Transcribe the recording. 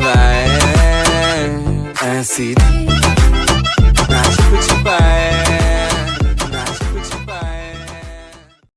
vibe ऐसी